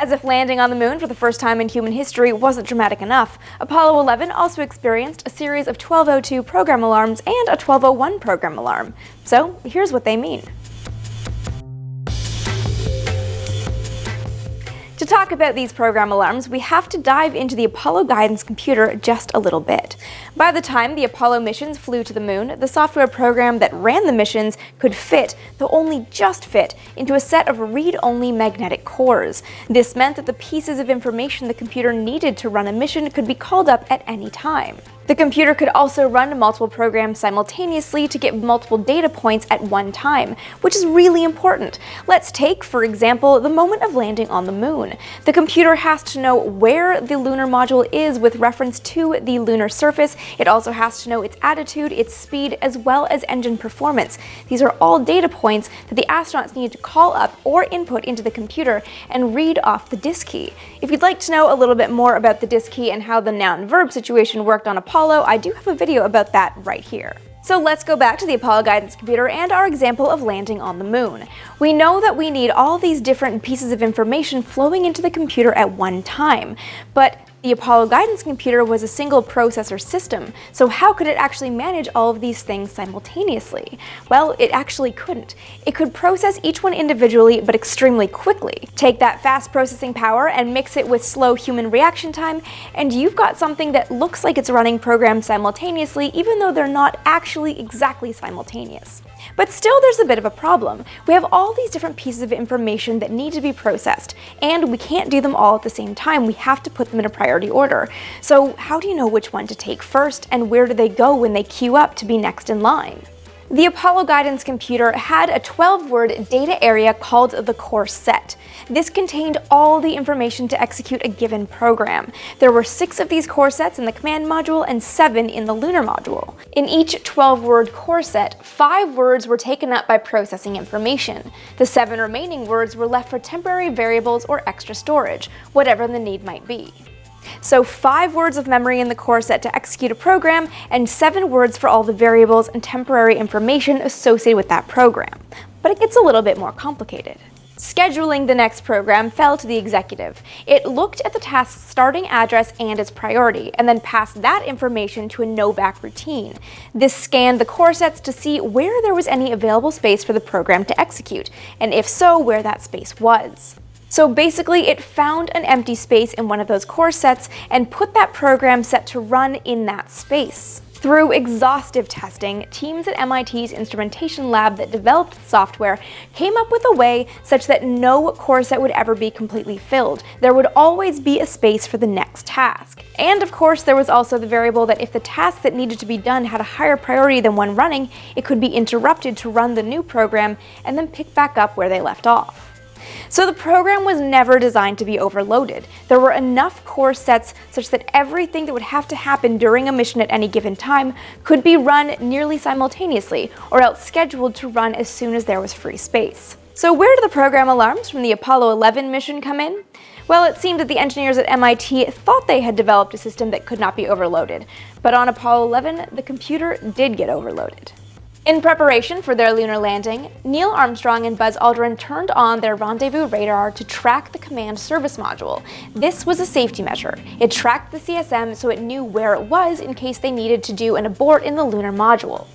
As if landing on the moon for the first time in human history wasn't dramatic enough, Apollo 11 also experienced a series of 1202 program alarms and a 1201 program alarm. So here's what they mean. Talk about these program alarms, we have to dive into the Apollo guidance computer just a little bit. By the time the Apollo missions flew to the moon, the software program that ran the missions could fit, though only just fit, into a set of read-only magnetic cores. This meant that the pieces of information the computer needed to run a mission could be called up at any time. The computer could also run multiple programs simultaneously to get multiple data points at one time, which is really important. Let's take, for example, the moment of landing on the moon. The computer has to know where the lunar module is with reference to the lunar surface. It also has to know its attitude, its speed, as well as engine performance. These are all data points that the astronauts need to call up or input into the computer and read off the DSKY. If you'd like to know a little bit more about the DSKY and how the noun-verb situation worked on Apollo Apollo, I do have a video about that right here. So let's go back to the Apollo guidance computer and our example of landing on the moon. We know that we need all these different pieces of information flowing into the computer at one time, but the Apollo guidance computer was a single processor system, so how could it actually manage all of these things simultaneously? Well, it actually couldn't. It could process each one individually, but extremely quickly. Take that fast processing power and mix it with slow human reaction time, and you've got something that looks like it's running programs simultaneously, even though they're not actually exactly simultaneous. But still there's a bit of a problem. We have all these different pieces of information that need to be processed, and we can't do them all at the same time. We have to put them in a priority order. So how do you know which one to take first, and where do they go when they queue up to be next in line? The Apollo guidance computer had a 12-word data area called the core set. This contained all the information to execute a given program. There were six of these core sets in the command module and seven in the lunar module. In each 12-word core set, five words were taken up by processing information. The seven remaining words were left for temporary variables or extra storage, whatever the need might be. So five words of memory in the core set to execute a program, and seven words for all the variables and temporary information associated with that program. But it gets a little bit more complicated. Scheduling the next program fell to the executive. It looked at the task's starting address and its priority, and then passed that information to a NOVAC routine. This scanned the core sets to see where there was any available space for the program to execute, and if so, where that space was. So basically it found an empty space in one of those core sets and put that program set to run in that space. Through exhaustive testing, teams at MIT's instrumentation lab that developed the software came up with a way such that no core set would ever be completely filled. There would always be a space for the next task. And of course, there was also the variable that if the task that needed to be done had a higher priority than one running, it could be interrupted to run the new program and then pick back up where they left off. So the program was never designed to be overloaded. There were enough core sets such that everything that would have to happen during a mission at any given time could be run nearly simultaneously, or else scheduled to run as soon as there was free space. So where do the program alarms from the Apollo 11 mission come in? Well, it seemed that the engineers at MIT thought they had developed a system that could not be overloaded, but on Apollo 11, the computer did get overloaded. In preparation for their lunar landing, Neil Armstrong and Buzz Aldrin turned on their rendezvous radar to track the command service module. This was a safety measure. It tracked the CSM so it knew where it was in case they needed to do an abort in the lunar module.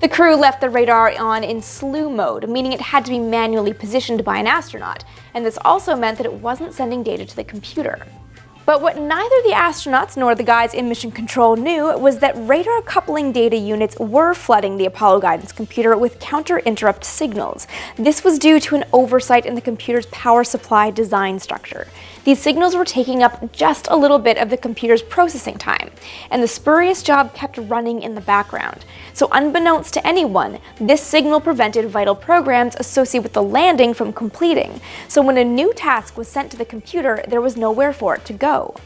The crew left the radar on in slew mode, meaning it had to be manually positioned by an astronaut, and this also meant that it wasn't sending data to the computer. But what neither the astronauts nor the guys in mission control knew was that radar coupling data units were flooding the Apollo guidance computer with counter-interrupt signals. This was due to an oversight in the computer's power supply design structure. These signals were taking up just a little bit of the computer's processing time, and the spurious job kept running in the background. So unbeknownst to anyone, this signal prevented vital programs associated with the landing from completing. So when a new task was sent to the computer, there was nowhere for it to go.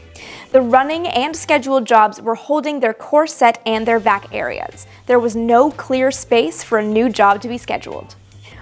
The running and scheduled jobs were holding their core set and their vac areas. There was no clear space for a new job to be scheduled.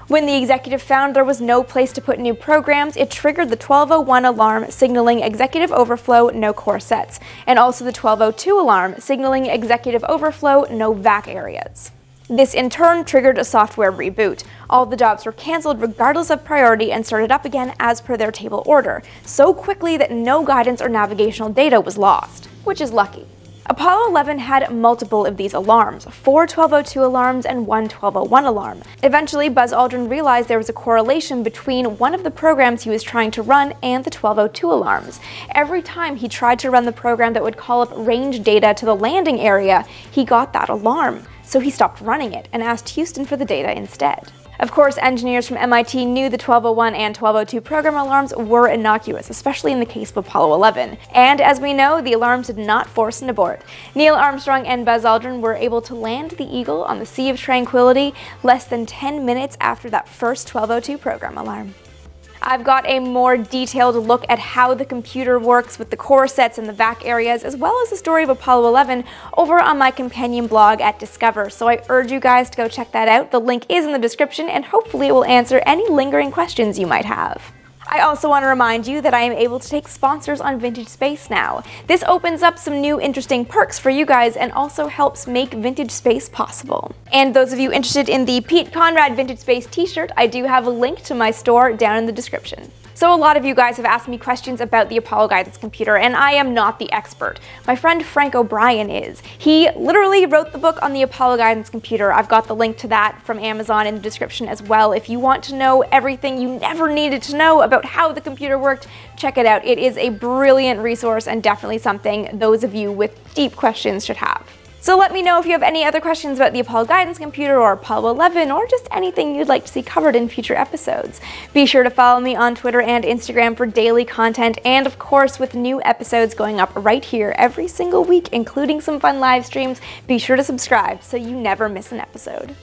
When the executive found there was no place to put new programs, it triggered the 1201 alarm signaling executive overflow, no core sets, and also the 1202 alarm signaling executive overflow, no vac areas. This in turn triggered a software reboot. All the jobs were cancelled regardless of priority and started up again as per their table order, so quickly that no guidance or navigational data was lost, which is lucky. Apollo 11 had multiple of these alarms, four 1202 alarms and one 1201 alarm. Eventually, Buzz Aldrin realized there was a correlation between one of the programs he was trying to run and the 1202 alarms. Every time he tried to run the program that would call up range data to the landing area, he got that alarm. So he stopped running it and asked Houston for the data instead. Of course, engineers from MIT knew the 1201 and 1202 program alarms were innocuous, especially in the case of Apollo 11. And as we know, the alarms did not force an abort. Neil Armstrong and Buzz Aldrin were able to land the Eagle on the Sea of Tranquility less than 10 minutes after that first 1202 program alarm. I've got a more detailed look at how the computer works with the core sets and the vac areas, as well as the story of Apollo 11 over on my companion blog at Discover, so I urge you guys to go check that out. The link is in the description, and hopefully it will answer any lingering questions you might have. I also want to remind you that I am able to take sponsors on Vintage Space now. This opens up some new interesting perks for you guys and also helps make Vintage Space possible. And those of you interested in the Pete Conrad Vintage Space t-shirt, I do have a link to my store down in the description. So a lot of you guys have asked me questions about the Apollo guidance computer, and I am not the expert. My friend Frank O'Brien is. He literally wrote the book on the Apollo guidance computer. I've got the link to that from Amazon in the description as well. If you want to know everything you never needed to know about how the computer worked, check it out. It is a brilliant resource and definitely something those of you with deep questions should have. So let me know if you have any other questions about the Apollo Guidance Computer or Apollo 11 or just anything you'd like to see covered in future episodes. Be sure to follow me on Twitter and Instagram for daily content and of course with new episodes going up right here every single week including some fun live streams, be sure to subscribe so you never miss an episode.